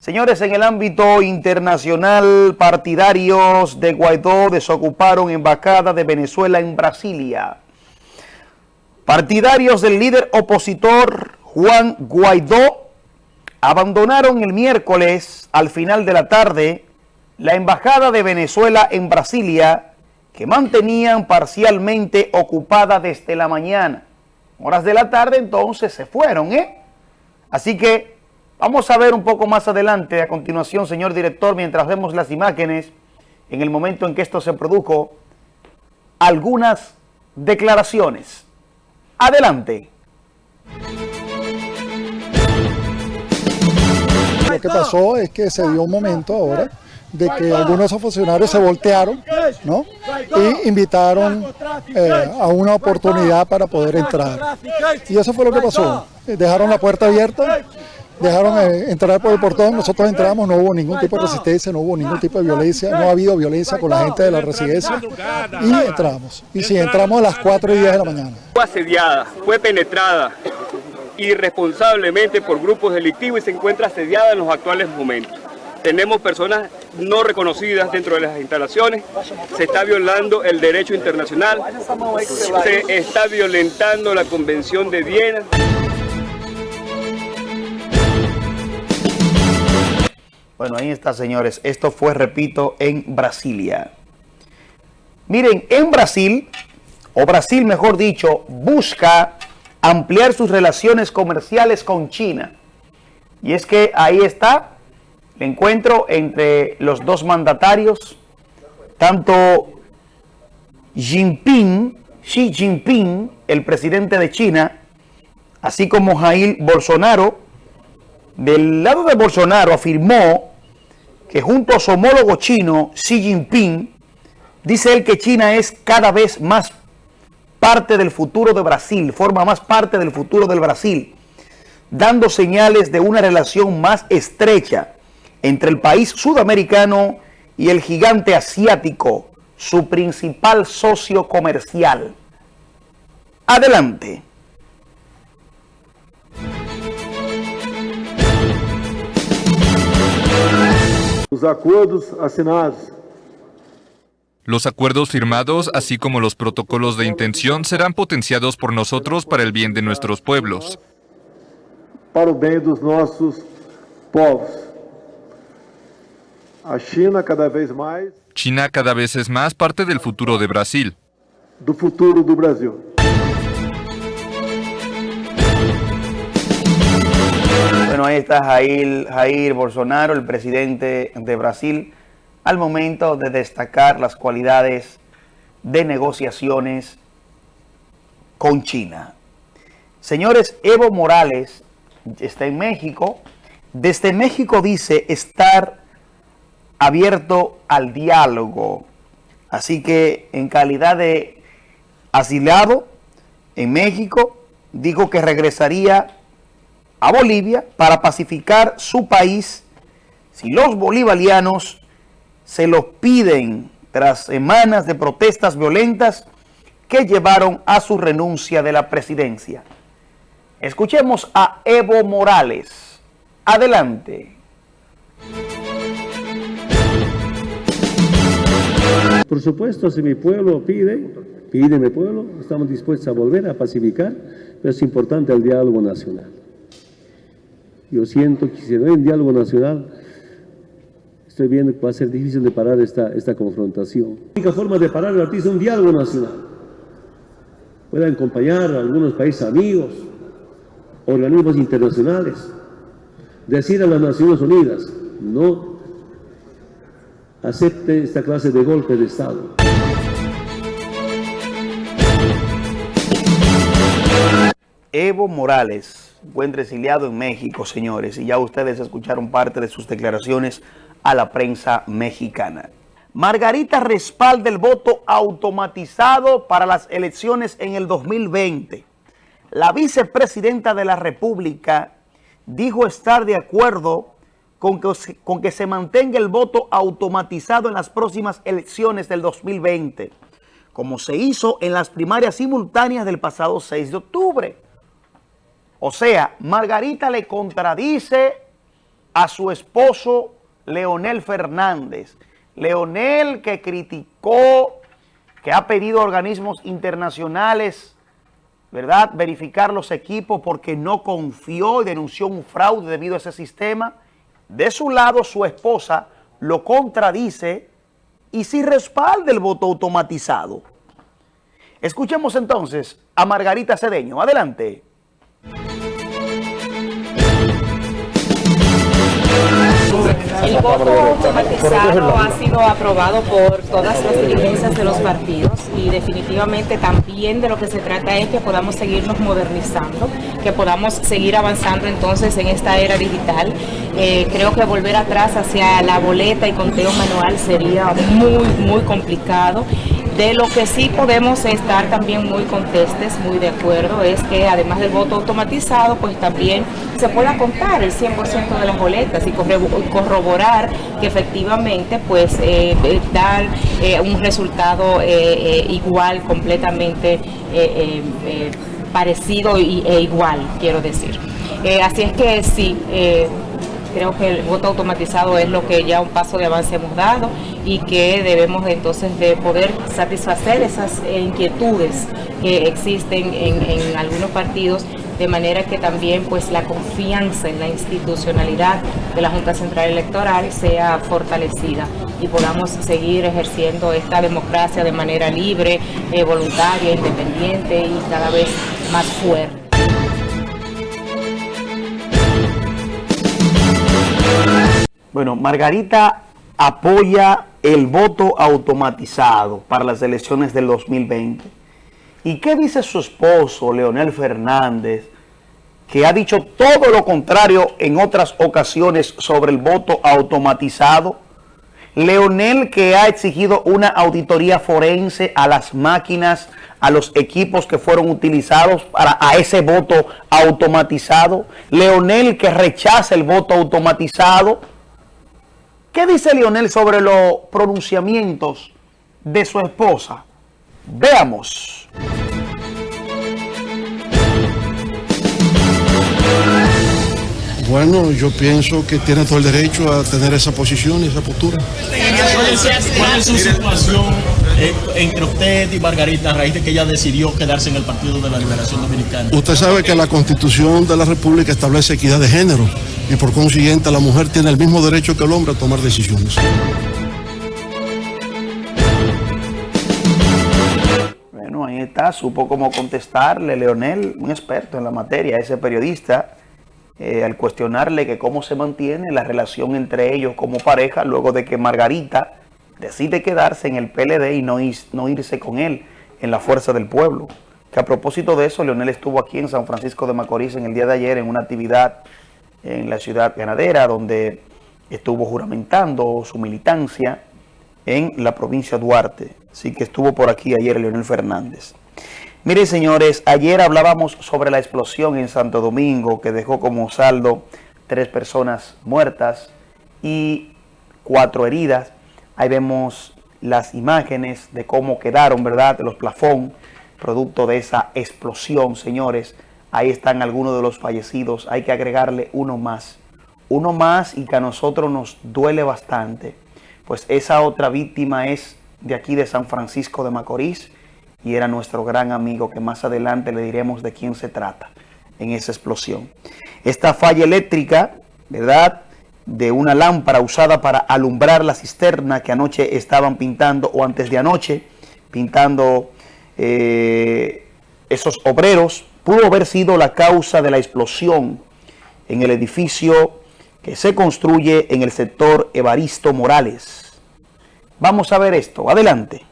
Señores, en el ámbito internacional, partidarios de Guaidó desocuparon embajada de Venezuela en Brasilia. Partidarios del líder opositor Juan Guaidó abandonaron el miércoles al final de la tarde la embajada de Venezuela en Brasilia que mantenían parcialmente ocupada desde la mañana. Horas de la tarde entonces se fueron, ¿eh? Así que Vamos a ver un poco más adelante, a continuación, señor director, mientras vemos las imágenes, en el momento en que esto se produjo, algunas declaraciones. Adelante. Lo que pasó es que se dio un momento ahora de que algunos funcionarios se voltearon ¿no? y invitaron eh, a una oportunidad para poder entrar. Y eso fue lo que pasó. Dejaron la puerta abierta dejaron eh, entrar por el portón, nosotros entramos, no hubo ningún tipo de resistencia, no hubo ningún tipo de violencia, no ha habido violencia con la gente de la residencia y entramos. Y sí, entramos a las 4 y 10 de la mañana. Fue asediada, fue penetrada irresponsablemente por grupos delictivos y se encuentra asediada en los actuales momentos. Tenemos personas no reconocidas dentro de las instalaciones, se está violando el derecho internacional, se está violentando la Convención de Viena. Bueno, ahí está, señores. Esto fue, repito, en Brasilia. Miren, en Brasil, o Brasil mejor dicho, busca ampliar sus relaciones comerciales con China. Y es que ahí está el encuentro entre los dos mandatarios, tanto Jinping, Xi Jinping, el presidente de China, así como Jair Bolsonaro, del lado de Bolsonaro afirmó que junto a su homólogo chino, Xi Jinping, dice él que China es cada vez más parte del futuro de Brasil, forma más parte del futuro del Brasil, dando señales de una relación más estrecha entre el país sudamericano y el gigante asiático, su principal socio comercial. Adelante. Los acuerdos asinados los acuerdos firmados, así como los protocolos de intención, serán potenciados por nosotros para el bien de nuestros pueblos. Para el bien de nuestros pueblos. China cada vez más. China cada vez es más parte del futuro de Brasil. Do futuro do Brasil. Bueno, ahí está Jair, Jair Bolsonaro, el presidente de Brasil, al momento de destacar las cualidades de negociaciones con China. Señores, Evo Morales está en México. Desde México dice estar abierto al diálogo. Así que en calidad de asilado en México, dijo que regresaría a Bolivia para pacificar su país si los bolivarianos se lo piden tras semanas de protestas violentas que llevaron a su renuncia de la presidencia. Escuchemos a Evo Morales. Adelante. Por supuesto, si mi pueblo pide, pide mi pueblo, estamos dispuestos a volver a pacificar, pero es importante el diálogo nacional. Yo siento que si no hay un diálogo nacional, estoy viendo que va a ser difícil de parar esta, esta confrontación. La única forma de parar el artista es un diálogo nacional. Pueden acompañar a algunos países amigos, organismos internacionales, decir a las Naciones Unidas, no acepte esta clase de golpe de Estado. Evo Morales encuentra exiliado en México, señores, y ya ustedes escucharon parte de sus declaraciones a la prensa mexicana. Margarita respalda el voto automatizado para las elecciones en el 2020. La vicepresidenta de la República dijo estar de acuerdo con que, con que se mantenga el voto automatizado en las próximas elecciones del 2020, como se hizo en las primarias simultáneas del pasado 6 de octubre. O sea, Margarita le contradice a su esposo Leonel Fernández. Leonel que criticó, que ha pedido a organismos internacionales, ¿verdad?, verificar los equipos porque no confió y denunció un fraude debido a ese sistema. De su lado, su esposa lo contradice y si respalda el voto automatizado. Escuchemos entonces a Margarita Cedeño. Adelante. El voto automatizado ha sido aprobado por todas las dirigencias de los partidos y definitivamente también de lo que se trata es que podamos seguirnos modernizando, que podamos seguir avanzando entonces en esta era digital. Eh, creo que volver atrás hacia la boleta y conteo manual sería muy, muy complicado de lo que sí podemos estar también muy contestes, muy de acuerdo, es que además del voto automatizado, pues también se pueda contar el 100% de las boletas y corroborar que efectivamente pues eh, eh dar eh, un resultado igual, completamente parecido e igual, quiero decir. así es que sí, creo que el voto automatizado es lo que ya un paso de avance hemos dado y que debemos entonces de poder satisfacer esas inquietudes que existen en, algunos partidos de manera que también pues la confianza en la institucionalidad de la Junta Central Electoral sea fortalecida y podamos seguir ejerciendo esta democracia de manera libre, eh, voluntaria, independiente y cada vez más fuerte. Bueno, Margarita apoya el voto automatizado para las elecciones del 2020. ¿Y qué dice su esposo, Leonel Fernández, que ha dicho todo lo contrario en otras ocasiones sobre el voto automatizado? Leonel que ha exigido una auditoría forense a las máquinas, a los equipos que fueron utilizados para a ese voto automatizado. Leonel que rechaza el voto automatizado ¿Qué dice Lionel sobre los pronunciamientos de su esposa? Veamos. Bueno, yo pienso que tiene todo el derecho a tener esa posición y esa postura. ¿Cuál es su situación entre usted y Margarita a raíz de que ella decidió quedarse en el Partido de la Liberación Dominicana? Usted sabe que la Constitución de la República establece equidad de género y por consiguiente la mujer tiene el mismo derecho que el hombre a tomar decisiones. Bueno, ahí está, supo cómo contestarle Leonel, un experto en la materia, ese periodista eh, al cuestionarle que cómo se mantiene la relación entre ellos como pareja luego de que Margarita decide quedarse en el PLD y no, irse con él en la Fuerza del Pueblo. Que a propósito de eso, Leonel estuvo aquí en San Francisco de Macorís en el día de ayer en una actividad en la ciudad ganadera donde estuvo juramentando su militancia en la provincia de Duarte. Así que estuvo por aquí ayer Leonel Fernández. Miren, señores, ayer hablábamos sobre la explosión en Santo Domingo que dejó como saldo tres personas muertas y cuatro heridas. Ahí vemos las imágenes de cómo quedaron, ¿verdad?, los plafón, producto de esa explosión, señores. Ahí están algunos de los fallecidos. Hay que agregarle uno más. Uno más y que a nosotros nos duele bastante. Pues esa otra víctima es de aquí de San Francisco de Macorís y era nuestro gran amigo que más adelante le diremos de quién se trata en esa explosión. Esta falla eléctrica, ¿verdad?, de una lámpara usada para alumbrar la cisterna que anoche estaban pintando o antes de anoche, pintando eh, esos obreros, pudo haber sido la causa de la explosión en el edificio que se construye en el sector Evaristo Morales. Vamos a ver esto. Adelante.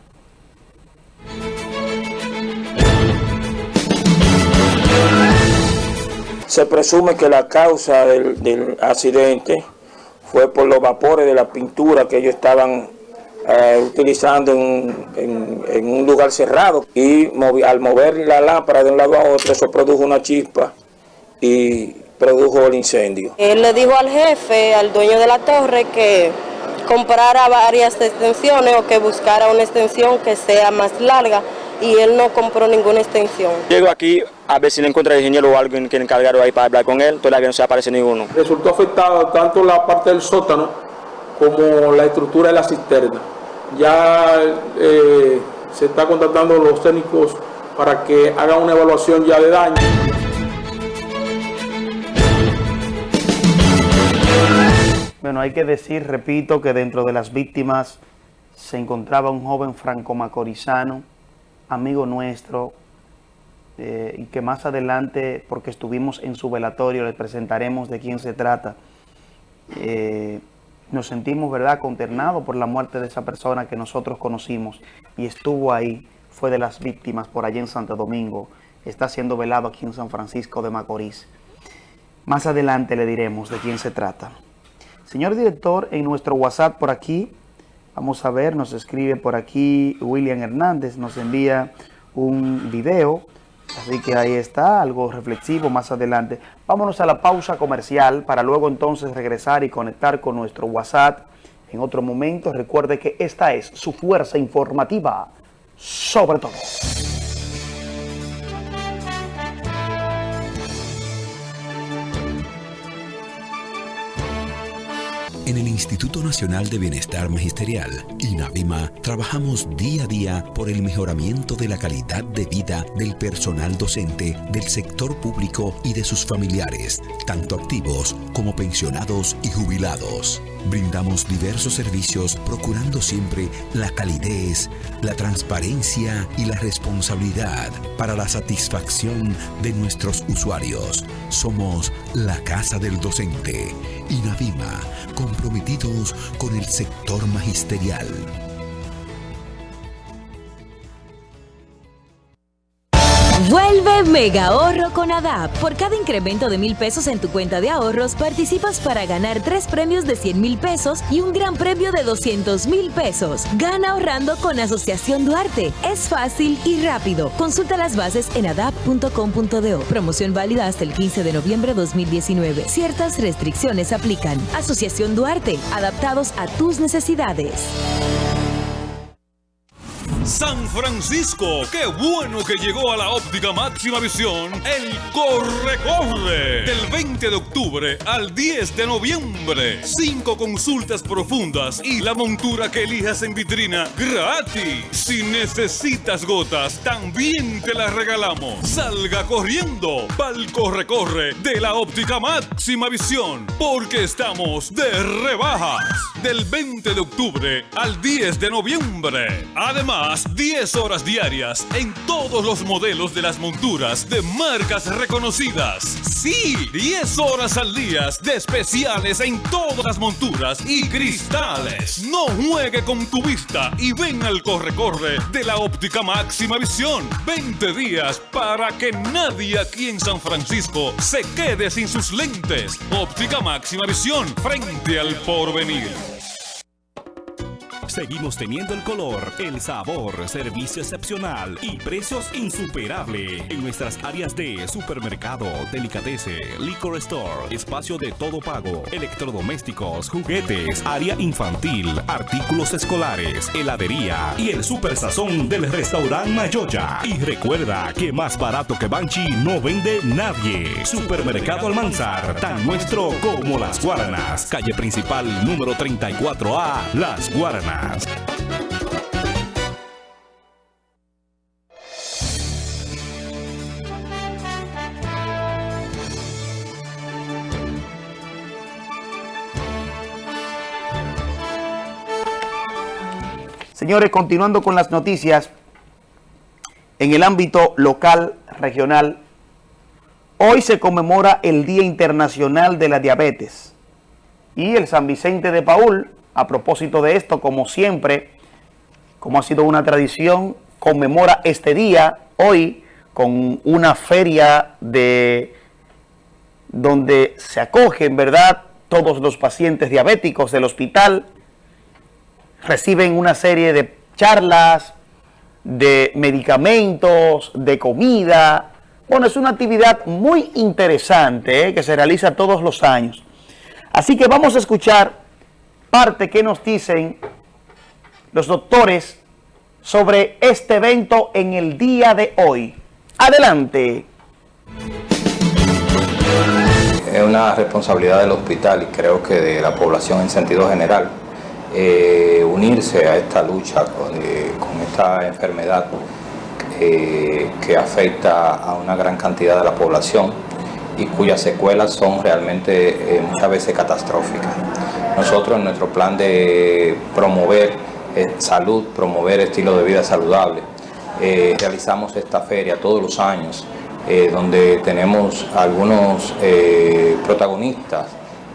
Se presume que la causa del, accidente fue por los vapores de la pintura que ellos estaban eh, utilizando en, un lugar cerrado y al mover la lámpara de un lado a otro, eso produjo una chispa y produjo el incendio. Él le dijo al jefe, al dueño de la torre, que comprara varias extensiones o que buscara una extensión que sea más larga y él no compró ninguna extensión. Llego aquí a ver si le encuentro el ingeniero o alguien que encargaron ahí para hablar con él, todavía no se aparece ninguno. Resultó afectada tanto la parte del sótano como la estructura de la cisterna. Ya eh, se está contactando los técnicos para que hagan una evaluación ya de daño. Bueno, hay que decir, repito, que dentro de las víctimas se encontraba un joven franco-macorizano, amigo nuestro, eh, y que más adelante, porque estuvimos en su velatorio, les presentaremos de quién se trata. Eh, nos sentimos, ¿verdad?, conternados por la muerte de esa persona que nosotros conocimos y estuvo ahí, fue de las víctimas por allá en Santo Domingo, está siendo velado aquí en San Francisco de Macorís. Más adelante le diremos de quién se trata. Señor director, en nuestro WhatsApp por aquí, vamos a ver, nos escribe por aquí William Hernández, nos envía un video, así que ahí está, algo reflexivo más adelante. Vámonos a la pausa comercial para luego entonces regresar y conectar con nuestro WhatsApp en otro momento. Recuerde que esta es su fuerza informativa, sobre todo. En el Instituto Nacional de Bienestar Magisterial, INAVIMA, trabajamos día a día por el mejoramiento de la calidad de vida del personal docente, del sector público y de sus familiares, tanto activos como pensionados y jubilados. Brindamos diversos servicios procurando siempre la calidez, la transparencia y la responsabilidad para la satisfacción de nuestros usuarios. Somos la Casa del Docente, INAVIMA, comprometidos con el sector magisterial. Vuelve Mega Ahorro con ADAP. Por cada incremento de mil pesos en tu cuenta de ahorros, participas para ganar tres premios de 100 mil pesos y un gran premio de 200 mil pesos. Gana ahorrando con Asociación Duarte. Es fácil y rápido. Consulta las bases en adap.com.do. Promoción válida hasta el 15 de noviembre de 2019. Ciertas restricciones aplican. Asociación Duarte. Adaptados a tus necesidades. San Francisco, qué bueno que llegó a la óptica máxima visión el Corre Corre del 20 de octubre al 10 de noviembre. Cinco consultas profundas y la montura que elijas en vitrina gratis. Si necesitas gotas, también te las regalamos. Salga corriendo pa'l Corre Corre de la óptica máxima visión porque estamos de rebajas del 20 de octubre al 10 de noviembre. Además, 10 horas diarias en todos los modelos de las monturas de marcas reconocidas. Sí, 10 horas al día de especiales en todas las monturas y cristales. No juegue con tu vista y ven al corre-corre de la óptica máxima visión. 20 días para que nadie aquí en San Francisco se quede sin sus lentes. Óptica máxima visión frente al porvenir. Seguimos teniendo el color, el sabor, servicio excepcional y precios insuperables en nuestras áreas de supermercado, delicatese, liquor store, espacio de todo pago, electrodomésticos, juguetes, área infantil, artículos escolares, heladería y el super sazón del restaurante Mayoya. Y recuerda que más barato que Banchi no vende nadie. Supermercado Almanzar, tan nuestro como Las Guaranas. Calle principal número 34A, Las Guaranas. Señores, continuando con las noticias, en el ámbito local, regional, hoy se conmemora el Día Internacional de la Diabetes y el San Vicente de Paul, a propósito de esto, como siempre, como ha sido una tradición, conmemora este día hoy con una feria de donde se acogen, ¿verdad?, todos los pacientes diabéticos del hospital, reciben una serie de charlas, de medicamentos, de comida. Bueno, es una actividad muy interesante ¿eh? que se realiza todos los años. Así que vamos a escuchar parte que nos dicen los doctores sobre este evento en el día de hoy. Adelante. Es una responsabilidad del hospital y creo que de la población en sentido general eh, unirse a esta lucha con, eh, esta enfermedad eh, que afecta a una gran cantidad de la población y cuyas secuelas son realmente muchas veces catastróficas. Nosotros en nuestro plan de promover salud, promover estilo de vida saludable, realizamos esta feria todos los años eh, donde tenemos algunos eh, protagonistas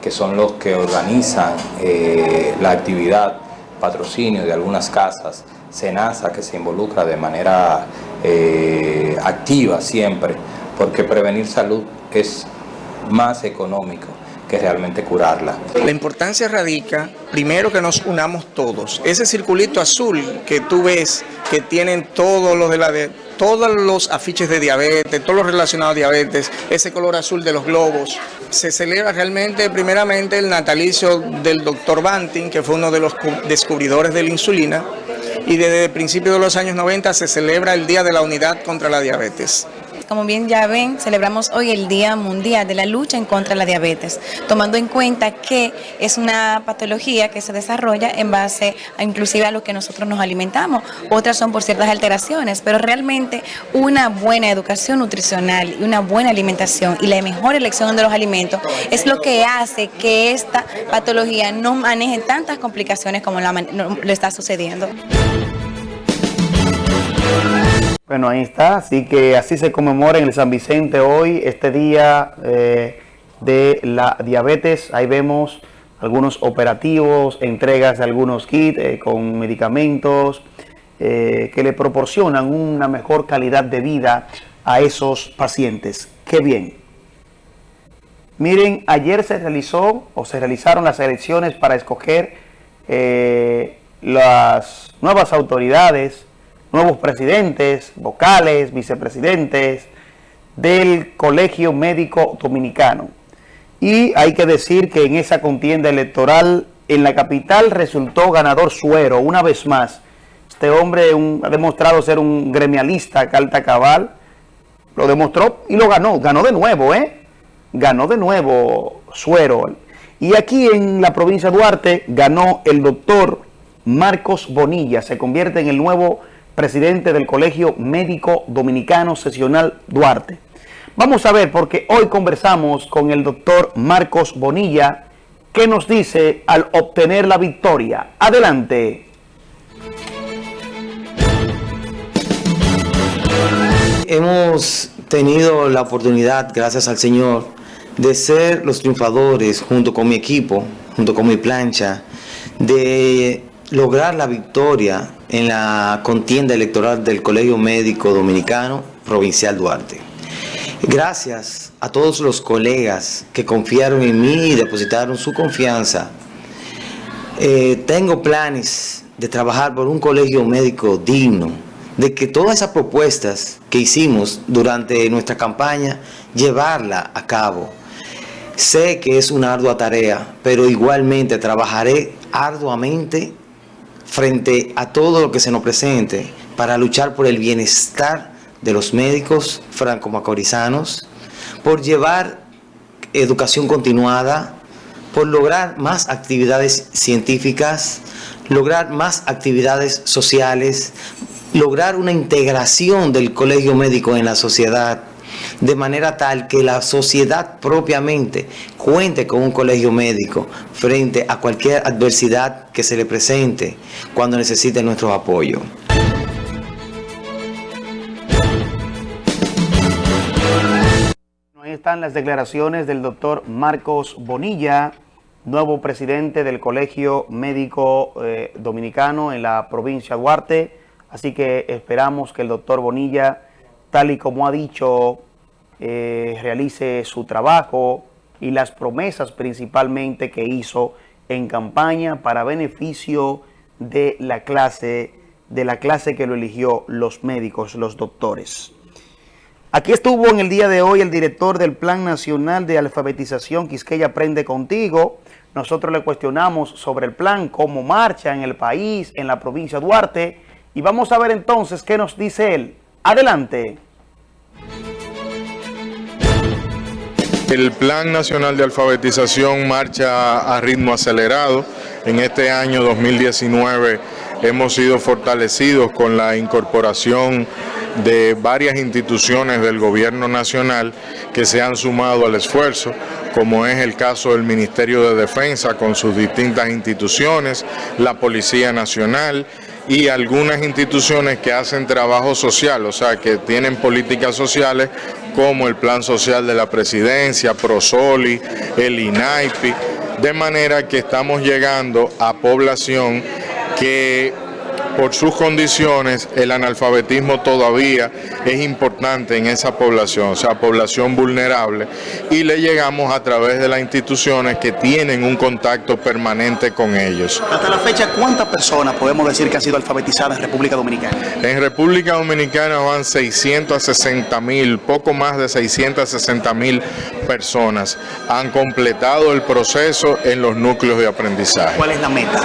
que son los que organizan eh, la actividad, patrocinio de algunas casas, SENASA que se involucra de manera activa siempre, porque prevenir salud es más económico que realmente curarla. La importancia radica, primero que nos unamos todos. Ese circulito azul que tú ves, que tienen todos los de la de, todos los afiches de diabetes, todos los relacionados a diabetes, ese color azul de los globos. Se celebra realmente, primeramente, el natalicio del doctor Banting, que fue uno de los descubridores de la insulina, y desde el principio de los años 90 se celebra el Día de la Unidad contra la Diabetes. Como bien ya ven, celebramos hoy el Día Mundial de la Lucha en contra de la Diabetes, tomando en cuenta que es una patología que se desarrolla en base a inclusive a lo que nosotros nos alimentamos. Otras son por ciertas alteraciones, pero realmente una buena educación nutricional y una buena alimentación y la mejor elección de los alimentos es lo que hace que esta patología no maneje tantas complicaciones como lo está sucediendo. Bueno, ahí está. Así que así se conmemora en el San Vicente hoy, este día eh, de la diabetes. Ahí vemos algunos operativos, entregas de algunos kits eh, con medicamentos eh, que le proporcionan una mejor calidad de vida a esos pacientes. ¡Qué bien! Miren, ayer se realizó o se realizaron las elecciones para escoger las nuevas autoridades nuevos presidentes, vocales, vicepresidentes del Colegio Médico Dominicano. Y hay que decir que en esa contienda electoral en la capital resultó ganador Suero, una vez más. Este hombre ha demostrado ser un gremialista carta cabal, lo demostró y lo ganó, ganó de nuevo, ¿eh? Ganó de nuevo Suero. Y aquí en la provincia de Duarte ganó el doctor Marcos Bonilla, se convierte en el nuevo presidente del Colegio Médico Dominicano Sesional Duarte. Vamos a ver, porque hoy conversamos con el doctor Marcos Bonilla, ¿qué nos dice al obtener la victoria? Adelante. Hemos tenido la oportunidad, gracias al Señor, de ser los triunfadores junto con mi equipo, junto con mi plancha, de lograr la victoria en la contienda electoral del Colegio Médico Dominicano Provincial Duarte. Gracias a todos los colegas que confiaron en mí y depositaron su confianza. Eh, tengo planes de trabajar por un colegio médico digno, de que todas esas propuestas que hicimos durante nuestra campaña, llevarla a cabo. Sé que es una ardua tarea, pero igualmente trabajaré arduamente frente a todo lo que se nos presente para luchar por el bienestar de los médicos franco-macorizanos, por llevar educación continuada, por lograr más actividades científicas, lograr más actividades sociales, lograr una integración del colegio médico en la sociedad, de manera tal que la sociedad propiamente cuente con un colegio médico frente a cualquier adversidad que se le presente cuando necesite nuestro apoyo. Ahí están las declaraciones del doctor Marcos Bonilla, nuevo presidente del Colegio Médico eh, Dominicano en la provincia de Duarte. Así que esperamos que el doctor Bonilla, tal y como ha dicho eh, realice su trabajo y las promesas principalmente que hizo en campaña para beneficio de la clase, de la clase que lo eligió los médicos, los doctores. Aquí estuvo en el día de hoy el director del Plan Nacional de Alfabetización Quisqueya Aprende Contigo. Nosotros le cuestionamos sobre el plan, cómo marcha en el país, en la provincia de Duarte, Y vamos a ver entonces qué nos dice él. Adelante. El Plan Nacional de Alfabetización marcha a ritmo acelerado. En este año 2019 hemos sido fortalecidos con la incorporación de varias instituciones del gobierno nacional que se han sumado al esfuerzo, como es el caso del Ministerio de Defensa con sus distintas instituciones, la Policía Nacional, y algunas instituciones que hacen trabajo social, o sea, que tienen políticas sociales como el Plan Social de la Presidencia, ProSoli, el INAIPI, de manera que estamos llegando a población que por sus condiciones el analfabetismo todavía es importante en esa población, o sea, población vulnerable, y le llegamos a través de las instituciones que tienen un contacto permanente con ellos. Hasta la fecha, ¿cuántas personas podemos decir que han sido alfabetizadas en República Dominicana? En República Dominicana van 660 mil, poco más de 660 mil personas han completado el proceso en los núcleos de aprendizaje. ¿Cuál es la meta?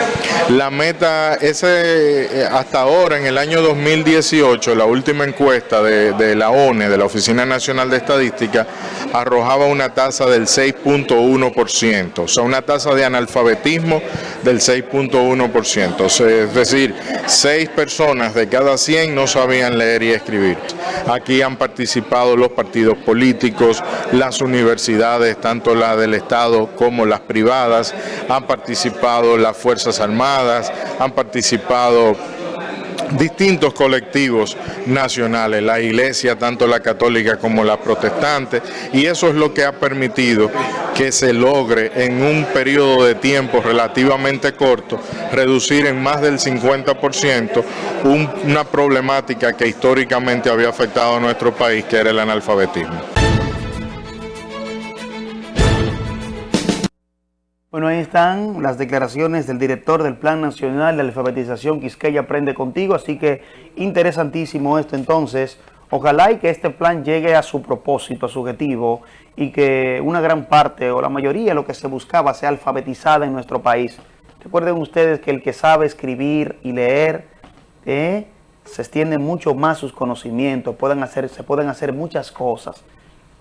La meta, ese hasta ahora, en el año 2018, la última encuesta de, la ONE, de la Oficina Nacional de Estadística, arrojaba una tasa del 6.1%, o sea, una tasa de analfabetismo del 6.1%, es decir, 6 personas de cada 100 no sabían leer y escribir. Aquí han participado los partidos políticos, las universidades, tanto la del Estado como las privadas, han participado las Fuerzas Armadas, han participado distintos colectivos nacionales, la iglesia, tanto la católica como la protestante, y eso es lo que ha permitido que se logre en un periodo de tiempo relativamente corto reducir en más del 50% una problemática que históricamente había afectado a nuestro país, que era el analfabetismo. Bueno, ahí están las declaraciones del director del Plan Nacional de Alfabetización Quisqueya Aprende Contigo, así que interesantísimo esto entonces. Ojalá y que este plan llegue a su propósito, a su objetivo, y que una gran parte o la mayoría de lo que se buscaba sea alfabetizada en nuestro país. Recuerden ustedes que el que sabe escribir y leer, eh, se extiende mucho más sus conocimientos, pueden hacer, se pueden hacer muchas cosas.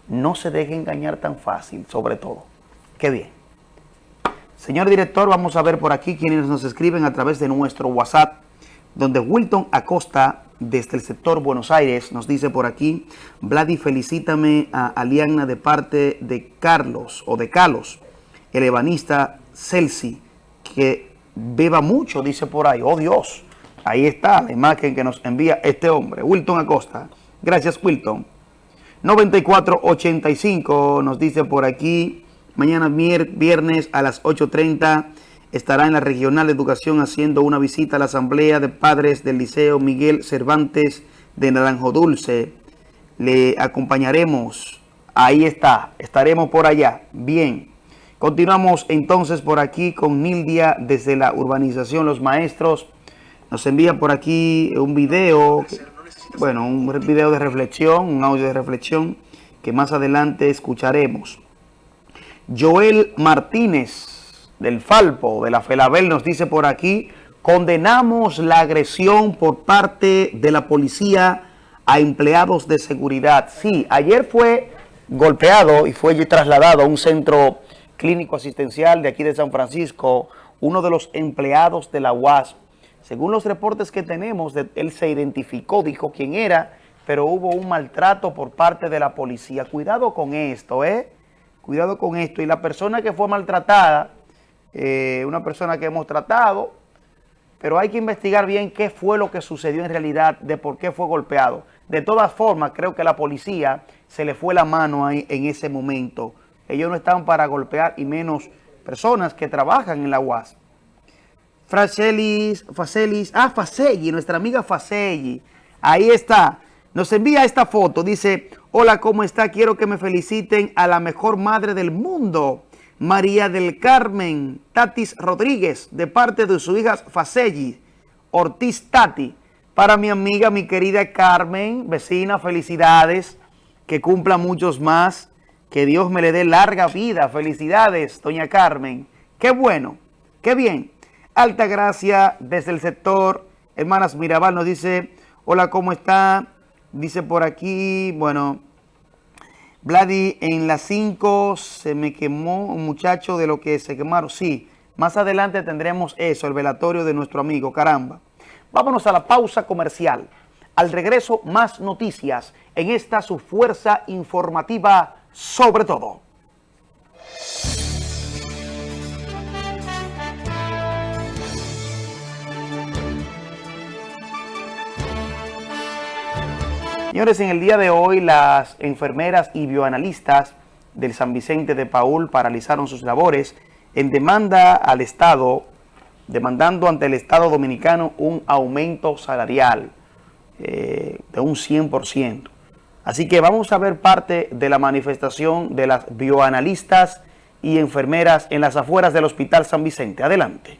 No se deje engañar tan fácil, sobre todo. Qué bien. Señor director, vamos a ver por aquí quienes nos escriben a través de nuestro WhatsApp, donde Wilton Acosta, desde el sector Buenos Aires, nos dice por aquí, Vladi, felicítame a Aliana de parte de Carlos, o de Carlos, el ebanista Celsi, que beba mucho, dice por ahí. Oh Dios, ahí está la imagen que nos envía este hombre, Wilton Acosta. Gracias, Wilton. 9485 nos dice por aquí, Mañana viernes a las 8.30 estará en la Regional de Educación haciendo una visita a la Asamblea de Padres del Liceo Miguel Cervantes de Naranjo Dulce. Le acompañaremos. Ahí está. Estaremos por allá. Bien. Continuamos entonces por aquí con Nildia desde la urbanización Los Maestros. Nos envía por aquí un video, bueno, un video de reflexión, un audio de reflexión que más adelante escucharemos. Joel Martínez del Falpo, de la Felabel, nos dice por aquí, condenamos la agresión por parte de la policía a empleados de seguridad. Sí, ayer fue golpeado y fue trasladado a un centro clínico asistencial de aquí de San Francisco, uno de los empleados de la UAS. Según los reportes que tenemos, él se identificó, dijo quién era, pero hubo un maltrato por parte de la policía. Cuidado con esto, ¿eh? Cuidado con esto. Y la persona que fue maltratada, eh, una persona que hemos tratado, pero hay que investigar bien qué fue lo que sucedió en realidad, de por qué fue golpeado. De todas formas, creo que la policía se le fue la mano ahí en ese momento. Ellos no estaban para golpear y menos personas que trabajan en la UAS. Fracelis, Facelis, ah, Facegui, nuestra amiga Facegui. Ahí está. Nos envía esta foto, dice, hola, ¿cómo está? Quiero que me feliciten a la mejor madre del mundo, María del Carmen Tatis Rodríguez, de parte de su hija Facelli, Ortiz Tati. Para mi amiga, mi querida Carmen, vecina, felicidades, que cumpla muchos más, que Dios me le dé larga vida. Felicidades, doña Carmen. Qué bueno, qué bien. Alta gracia desde el sector Hermanas Mirabal nos dice, hola, ¿cómo está? Dice por aquí, bueno, Vladi, en las 5 se me quemó un muchacho de lo que se quemaron. Sí, más adelante tendremos eso, el velatorio de nuestro amigo, caramba. Vámonos a la pausa comercial. Al regreso, más noticias en esta su fuerza informativa sobre todo. Señores, en el día de hoy las enfermeras y bioanalistas del San Vicente de Paul paralizaron sus labores en demanda al Estado, demandando ante el Estado Dominicano un aumento salarial eh, de un 100%. Así que vamos a ver parte de la manifestación de las bioanalistas y enfermeras en las afueras del Hospital San Vicente. Adelante.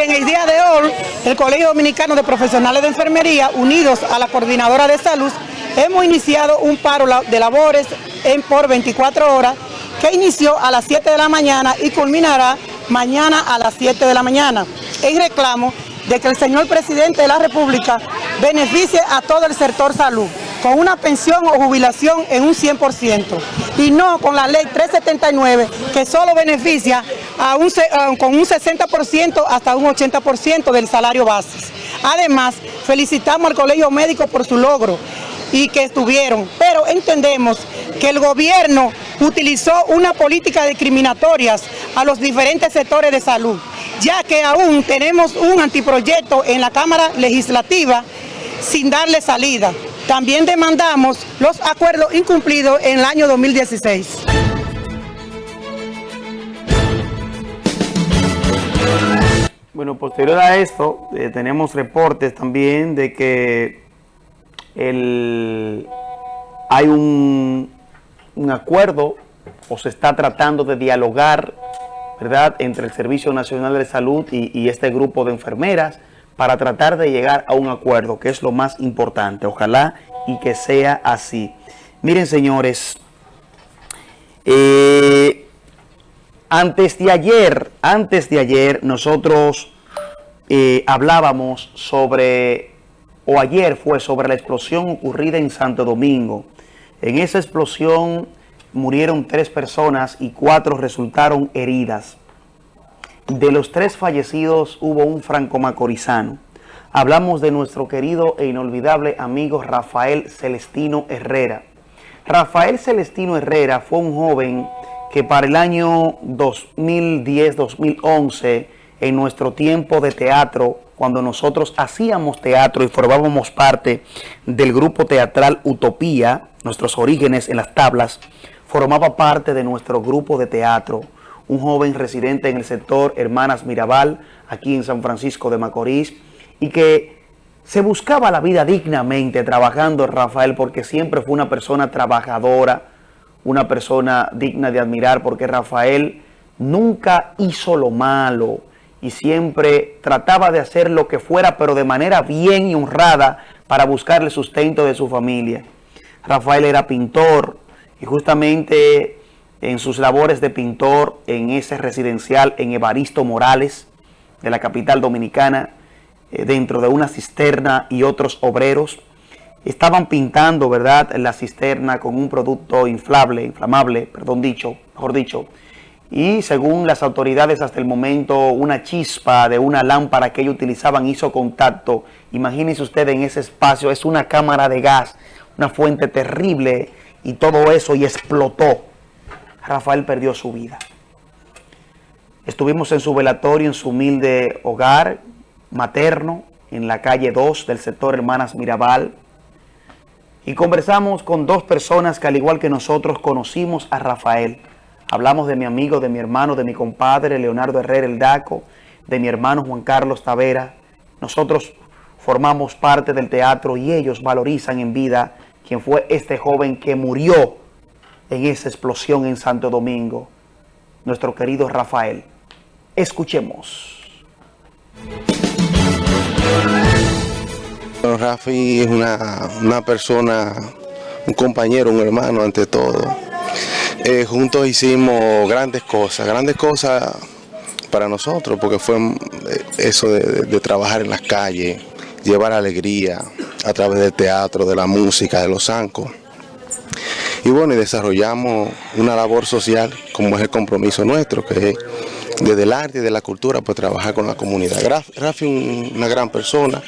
En el día de hoy el Colegio Dominicano de Profesionales de Enfermería, unidos a la Coordinadora de Salud, hemos iniciado un paro de labores en por 24 horas que inició a las 7 de la mañana y culminará mañana a las 7 de la mañana, en reclamo de que el señor presidente de la República beneficie a todo el sector salud con una pensión o jubilación en un 100% y no con la ley 379 que solo beneficia con un 60% hasta un 80% del salario base. Además, felicitamos al Colegio Médico por su logro y que estuvieron, pero entendemos que el gobierno utilizó una política discriminatorias a los diferentes sectores de salud, ya que aún tenemos un antiproyecto en la Cámara Legislativa sin darle salida. También demandamos los acuerdos incumplidos en el año 2016. Bueno, posterior a esto, eh, tenemos reportes también de que hay un, acuerdo o se está tratando de dialogar ¿verdad? entre el Servicio Nacional de Salud y, y este grupo de enfermeras para tratar de llegar a un acuerdo, que es lo más importante. Ojalá y que sea así. Miren, señores, eh, antes de ayer, antes de ayer, nosotros eh, hablábamos sobre, o ayer fue sobre la explosión ocurrida en Santo Domingo. En esa explosión murieron tres personas y cuatro resultaron heridas. De los tres fallecidos hubo un franco-macorizano. Hablamos de nuestro querido e inolvidable amigo Rafael Celestino Herrera. Rafael Celestino Herrera fue un joven que para el año 2010-2011, en nuestro tiempo de teatro, cuando nosotros hacíamos teatro y formábamos parte del grupo teatral Utopía, nuestros orígenes en las tablas, formaba parte de nuestro grupo de teatro. Un joven residente en el sector Hermanas Mirabal, aquí en San Francisco de Macorís, y que se buscaba la vida dignamente trabajando Rafael porque siempre fue una persona trabajadora, una persona digna de admirar porque Rafael nunca hizo lo malo y siempre trataba de hacer lo que fuera pero de manera bien y honrada para buscar el sustento de su familia. Rafael era pintor y justamente en sus labores de pintor en ese residencial en Evaristo Morales de la capital dominicana, eh, dentro de una cisterna y otros obreros. Estaban pintando, ¿verdad?, la cisterna con un producto inflable, inflamable, perdón dicho, mejor dicho. Y según las autoridades hasta el momento, una chispa de una lámpara que ellos utilizaban hizo contacto. Imagínense ustedes en ese espacio, es una cámara de gas, una fuente terrible y todo eso y explotó. Rafael perdió su vida. Estuvimos en su velatorio, en su humilde hogar materno, en la calle 2 del sector Hermanas Mirabal. Y conversamos con dos personas que al igual que nosotros conocimos a Rafael. Hablamos de mi amigo, de mi hermano, de mi compadre Leonardo Herrera El Daco, de mi hermano Juan Carlos Tavera. Nosotros formamos parte del teatro y ellos valorizan en vida quien fue este joven que murió en esa explosión en Santo Domingo, nuestro querido Rafael. Escuchemos. Rafi es una, persona, un compañero, un hermano ante todo. eh, juntos hicimos grandes cosas, grandes cosas para nosotros, porque fue eh, eso de, trabajar en las calles, llevar alegría a través del teatro, de la música, de los zancos. Y bueno, y desarrollamos una labor social como es el compromiso nuestro, que es desde el arte y de la cultura, pues trabajar con la comunidad. Rafi es una gran persona,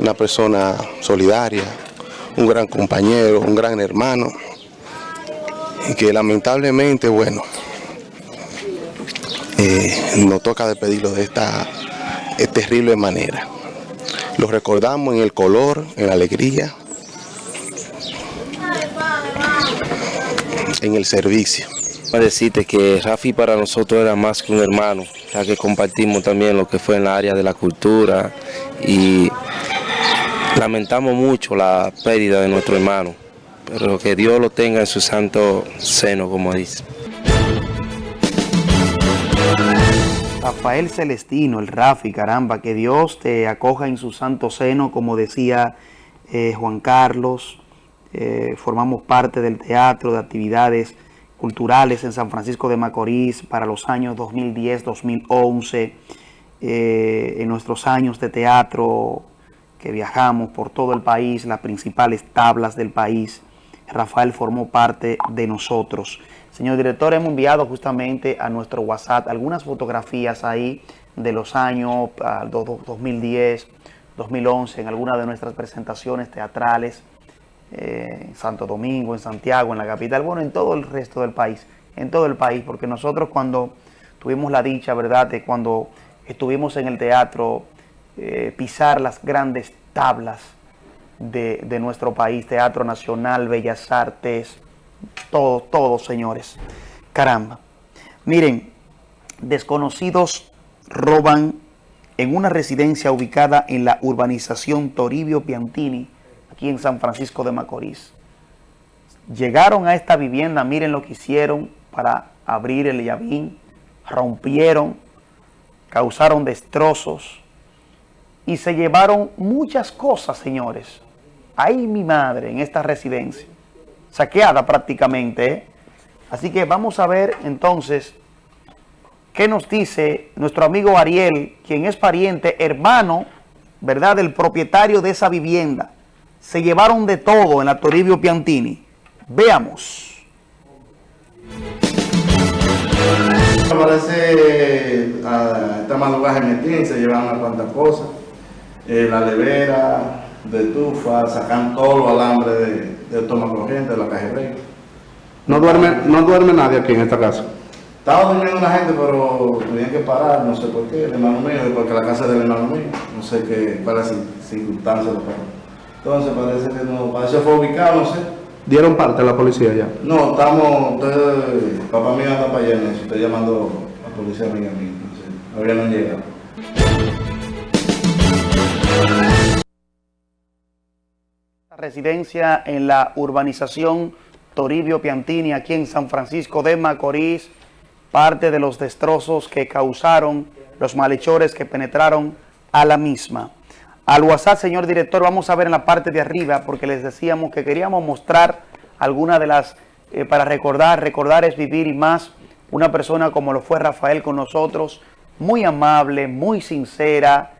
una persona solidaria, un gran compañero, un gran hermano, y que lamentablemente, bueno, eh, nos toca despedirlo de esta eh, terrible manera. Lo recordamos en el color, en la alegría, en el servicio. Para decirte que Rafi para nosotros era más que un hermano, ya que compartimos también lo que fue en la área de la cultura y lamentamos mucho la pérdida de nuestro hermano, pero que Dios lo tenga en su santo seno, como dice. Rafael Celestino, el Rafi, caramba, que Dios te acoja en su santo seno, como decía eh, Juan Carlos. Eh, formamos parte del teatro, de actividades culturales en San Francisco de Macorís para los años 2010-2011. Eh, en nuestros años de teatro que viajamos por todo el país, las principales tablas del país, Rafael formó parte de nosotros. Señor director, hemos enviado justamente a nuestro WhatsApp algunas fotografías ahí de los años ah, do- do- 2010, 2011, en algunas de nuestras presentaciones teatrales, eh, en Santo Domingo, en Santiago, en la capital, bueno, en todo el resto del país, en todo el país, porque nosotros cuando tuvimos la dicha, ¿verdad?, de cuando estuvimos en el teatro, eh, pisar las grandes tablas de, de nuestro país, Teatro Nacional, Bellas Artes, todo, todo, señores. Caramba. Miren, desconocidos roban en una residencia ubicada en la urbanización Toribio Piantini, aquí en San Francisco de Macorís. Llegaron a esta vivienda, miren lo que hicieron para abrir el llavín, rompieron, causaron destrozos y se llevaron muchas cosas, señores. Ahí mi madre, en esta residencia, saqueada prácticamente. ¿eh? Así que vamos a ver entonces qué nos dice nuestro amigo Ariel, quien es pariente, hermano, ¿verdad?, del propietario de esa vivienda. Se llevaron de todo en la Toribio Piantini. Veamos. Parece a esta madrugada Metín se llevan unas cuantas cosas. Eh, la levera de tufa, sacan todo los alambres de, de toma corriente de la rey. No duerme, no duerme nadie aquí en esta casa. Estaba durmiendo una gente, pero tuvieron que parar, no sé por qué, el hermano mío, porque la casa es del hermano mío, no sé qué, cuál es la cir- circunstancia lo. Entonces parece que no, parece que fue ubicado, no sé. Dieron parte a la policía ya. No, estamos, usted, papá mío anda para allá estoy llamando a la policía amiga mía, no sé, han llegado. Residencia en la urbanización Toribio Piantini, aquí en San Francisco de Macorís, parte de los destrozos que causaron los malhechores que penetraron a la misma. Al WhatsApp, señor director, vamos a ver en la parte de arriba, porque les decíamos que queríamos mostrar alguna de las, eh, para recordar, recordar es vivir y más, una persona como lo fue Rafael con nosotros, muy amable, muy sincera.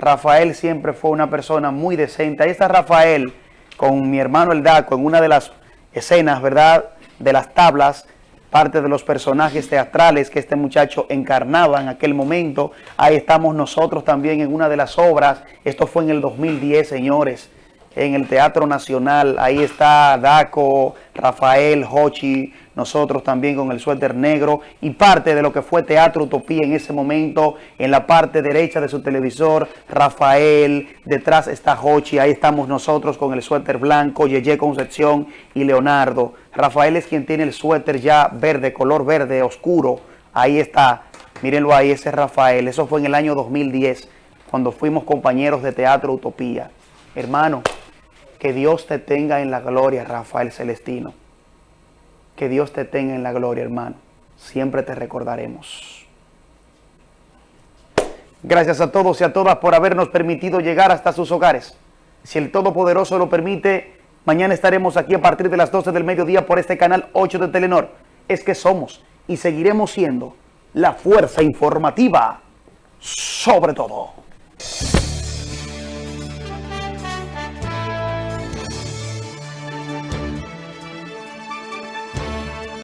Rafael siempre fue una persona muy decente. Ahí está Rafael con mi hermano el Daco en una de las escenas, ¿verdad? De las tablas, parte de los personajes teatrales que este muchacho encarnaba en aquel momento. Ahí estamos nosotros también en una de las obras. Esto fue en el 2010, señores, en el Teatro Nacional. Ahí está Daco, Rafael, Hochi, nosotros también con el suéter negro y parte de lo que fue Teatro Utopía en ese momento, en la parte derecha de su televisor, Rafael, detrás está Hochi, ahí estamos nosotros con el suéter blanco, Yeye Concepción y Leonardo. Rafael es quien tiene el suéter ya verde, color verde oscuro, ahí está, mírenlo ahí, ese es Rafael, eso fue en el año 2010, cuando fuimos compañeros de Teatro Utopía. Hermano, que Dios te tenga en la gloria, Rafael Celestino. Que Dios te tenga en la gloria, hermano. Siempre te recordaremos. Gracias a todos y a todas por habernos permitido llegar hasta sus hogares. Si el Todopoderoso lo permite, mañana estaremos aquí a partir de las 12 del mediodía por este canal 8 de Telenor. es que somos y seguiremos siendo la fuerza informativa sobre todo.